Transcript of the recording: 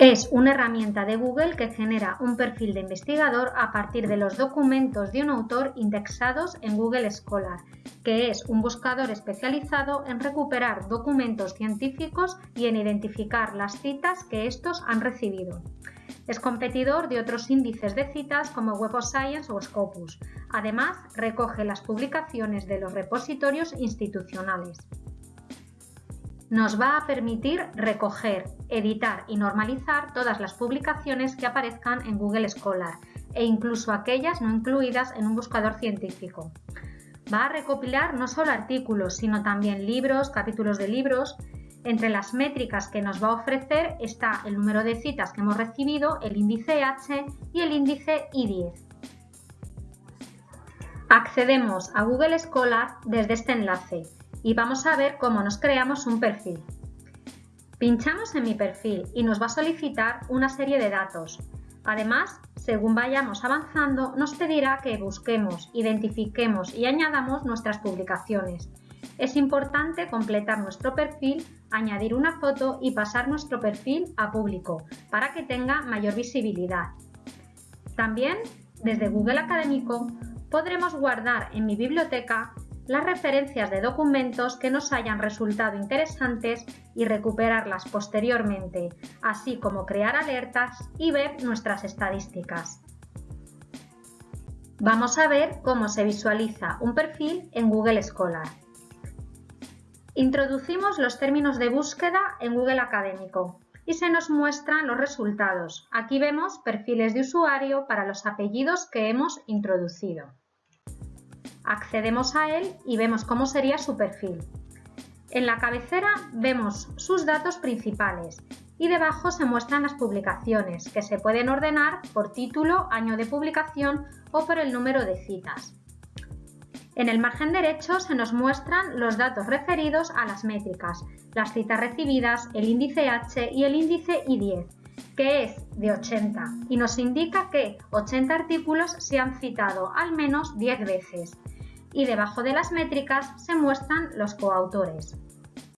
Es una herramienta de Google que genera un perfil de investigador a partir de los documentos de un autor indexados en Google Scholar, que es un buscador especializado en recuperar documentos científicos y en identificar las citas que estos han recibido. Es competidor de otros índices de citas como Web of Science o Scopus. Además, recoge las publicaciones de los repositorios institucionales nos va a permitir recoger, editar y normalizar todas las publicaciones que aparezcan en Google Scholar e incluso aquellas no incluidas en un buscador científico. Va a recopilar no solo artículos, sino también libros, capítulos de libros. Entre las métricas que nos va a ofrecer está el número de citas que hemos recibido, el índice H y el índice I10. Accedemos a Google Scholar desde este enlace y vamos a ver cómo nos creamos un perfil. Pinchamos en mi perfil y nos va a solicitar una serie de datos. Además, según vayamos avanzando, nos pedirá que busquemos, identifiquemos y añadamos nuestras publicaciones. Es importante completar nuestro perfil, añadir una foto y pasar nuestro perfil a público para que tenga mayor visibilidad. También, desde Google Académico, podremos guardar en mi biblioteca las referencias de documentos que nos hayan resultado interesantes y recuperarlas posteriormente, así como crear alertas y ver nuestras estadísticas. Vamos a ver cómo se visualiza un perfil en Google Scholar. Introducimos los términos de búsqueda en Google Académico y se nos muestran los resultados. Aquí vemos perfiles de usuario para los apellidos que hemos introducido. Accedemos a él y vemos cómo sería su perfil. En la cabecera vemos sus datos principales y debajo se muestran las publicaciones, que se pueden ordenar por título, año de publicación o por el número de citas. En el margen derecho se nos muestran los datos referidos a las métricas, las citas recibidas, el índice H y el índice I10, que es de 80 y nos indica que 80 artículos se han citado al menos 10 veces y debajo de las métricas se muestran los coautores.